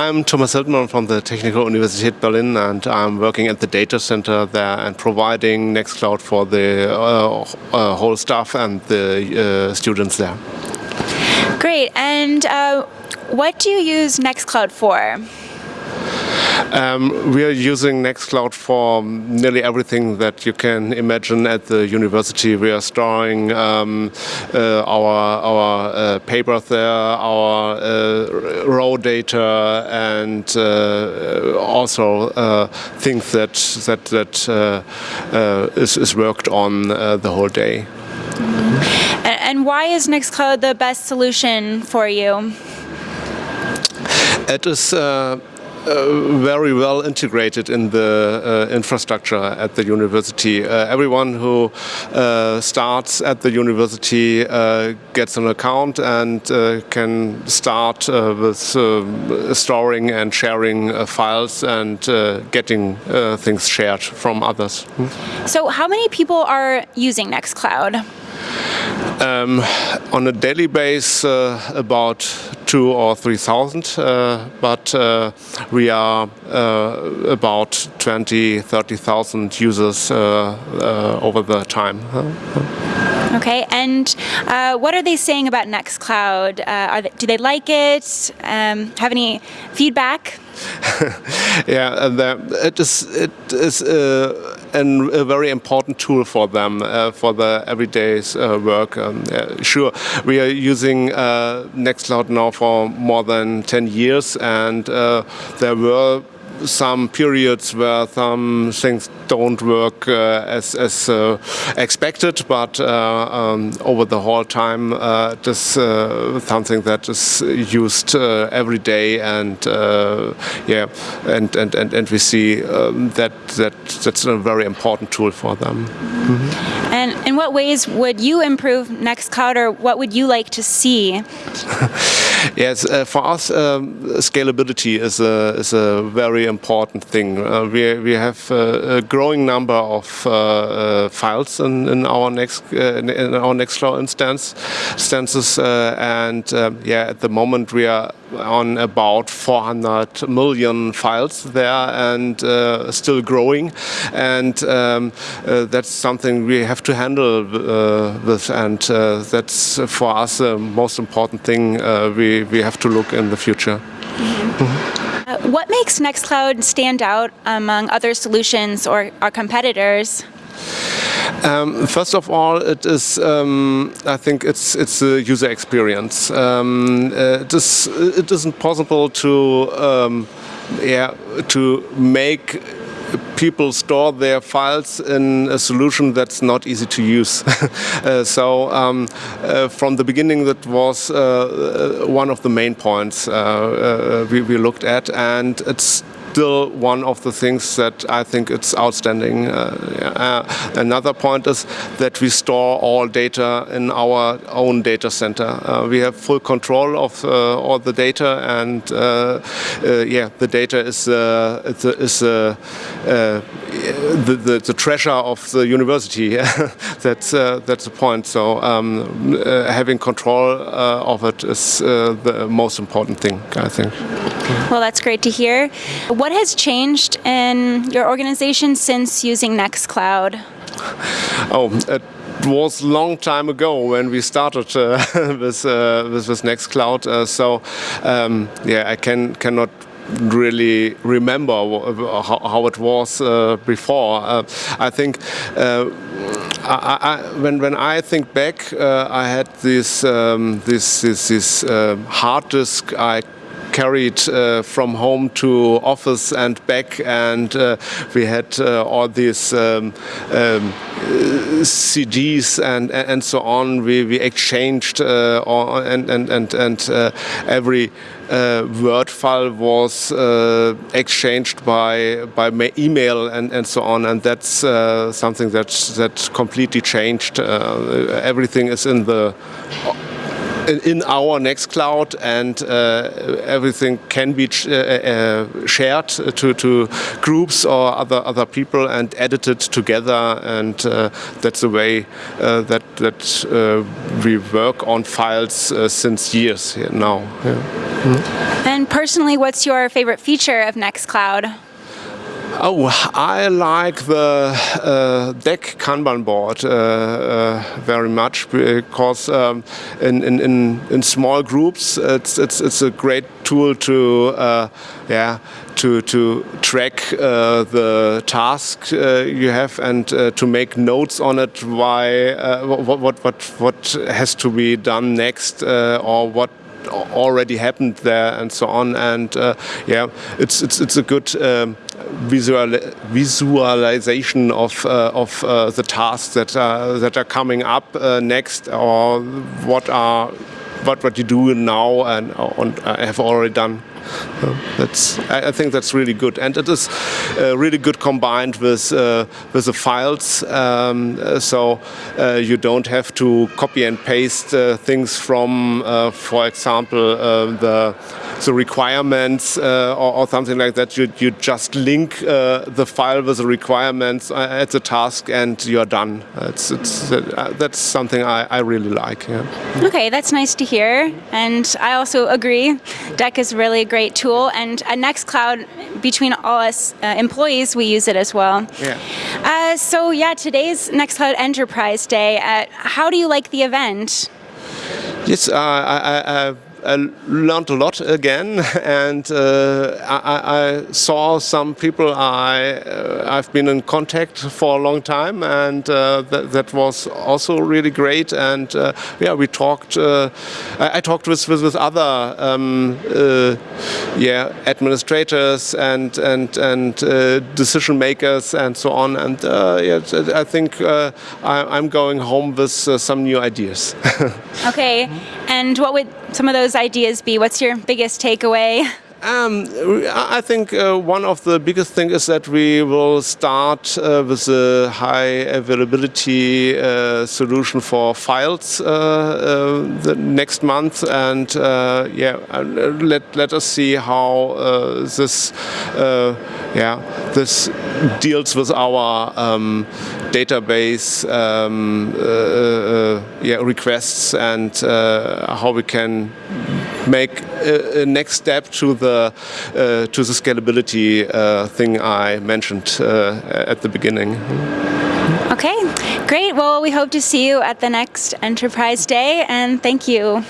I'm Thomas Hildmann from the Technical Universität Berlin and I'm working at the data center there and providing Nextcloud for the uh, uh, whole staff and the uh, students there. Great, and uh, what do you use Nextcloud for? Um, we are using Nextcloud for nearly everything that you can imagine at the university. We are storing um, uh, our our uh, papers there, our uh, raw data, and uh, also uh, things that that that uh, is, is worked on the whole day. And why is Nextcloud the best solution for you? It is uh, very well integrated in the uh, infrastructure at the university. Uh, everyone who uh, starts at the university uh, gets an account and can start with storing and sharing files and getting things shared from others. So how many people are using Nextcloud? Um, on a daily basis, uh, about two or three thousand, uh, but uh, we are uh, about 20, 30,000 users uh, uh, over the time. Okay, and uh, what are they saying about Nextcloud? Uh, they, do they like it? Um, have any feedback? yeah, it is it is uh, an, a very important tool for them uh, for the everyday uh, work. Um, sure, we are using uh, Nextcloud now for more than 10 years, and there were some periods where some things don't work uh, as, as uh, expected, but uh, um, over the whole time it is something that is used every day, and yeah, and, and, and, and we see um, that, that that's a very important tool for them. Mm -hmm. And in what ways would you improve Nextcloud, or what would you like to see? yes, uh, for us, um, scalability is a, is a very important thing. Uh, we, we have uh, a growing number of uh, uh, files in, in our next in our Nextcloud instance instances, and um, yeah, at the moment we are on about 400 million files there and uh, still growing and um, uh, that's something we have to handle uh, with and that's for us the most important thing we, we have to look in the future. Mm -hmm. What makes Nextcloud stand out among other solutions or our competitors? Um, first of all, it is. Um, I think it's it's a user experience. Um, uh, it is. It isn't possible to. Um, yeah, to make people store their files in a solution that's not easy to use. uh, so um, uh, from the beginning that was uh, uh one of the main points uh, uh, we, we, looked at and it's still one of the things that I think it's outstanding. Uh, uh, another point is that we store all data in our own data center. Uh, we have full control of uh, all the data, and uh, uh, yeah, the data is is the, the, the treasure of the university. that's that's the point. So um, having control of it is the most important thing, I think. Well, that's great to hear. What has changed in your organization since using Nextcloud? Oh, it was a long time ago when we started uh, with, uh, with, with Nextcloud. Uh, so um, yeah, I can cannot really remember how, it was uh, before. Uh, I think uh, I, I, when when I think back, uh, I had this um, this this, this uh, hard disk I carried uh, from home to office and back and uh, we had uh, all these um, um, CDs and and so on we, we exchanged uh, and and and, and uh, every uh, Word file was exchanged by by email and and so on, and that's something that that completely changed. everything is in the in, our Nextcloud, and uh, everything can be uh, uh, shared to, to groups or other other people and edited together, and that's the way that that we work on files since years now. Yeah. And personally, what's your favorite feature of Nextcloud? Oh, I like the uh, Deck Kanban board uh, uh, very much because um, in, in, in, small groups it's, it's, it's a great tool to uh, yeah to to track uh, the task uh, you have and to make notes on it why what, what what what has to be done next or what already happened there and so on. And yeah it's it's it's a good um, visual, visualization of, uh, of uh, the tasks that are, that are coming up uh, next or what are what what you do now and, and have already done. Uh, that's I, think that's really good, and it is uh, really good combined with uh, with the files. Um, so you don't have to copy and paste things from, for example, the the requirements uh, or, or, something like that. You, you just link uh, the file with the requirements uh, at the task and you're done. It's, it's, uh, that's something I, I really like. Yeah. Okay, that's nice to hear. And I also agree. Deck is really a great tool. And at Nextcloud, between all us uh, employees, we use it as well. Yeah. Uh, so yeah, today's Nextcloud Enterprise Day. how do you like the event? Yes, I, I, I I learned a lot again, and uh, I, I, saw some people I uh, I've been in contact for a long time, and uh, that, that was also really great. And uh, yeah, we talked. Uh, I, I, talked with with, with other um, uh, yeah administrators and and and decision makers and so on. And yeah, I think I, am going home with some new ideas. okay, and what would some of those ideas be? What's your biggest takeaway? Um, I think uh, one of the biggest things is that we will start uh, with a high availability uh, solution for files uh, uh, the next month, and uh, yeah, let let us see how this yeah this deals with our um, database um, yeah requests and how we can make a, a, next step to the uh, to the scalability uh, thing I mentioned uh, at the beginning. Okay, great. Well, we hope to see you at the next Enterprise Day, and thank you.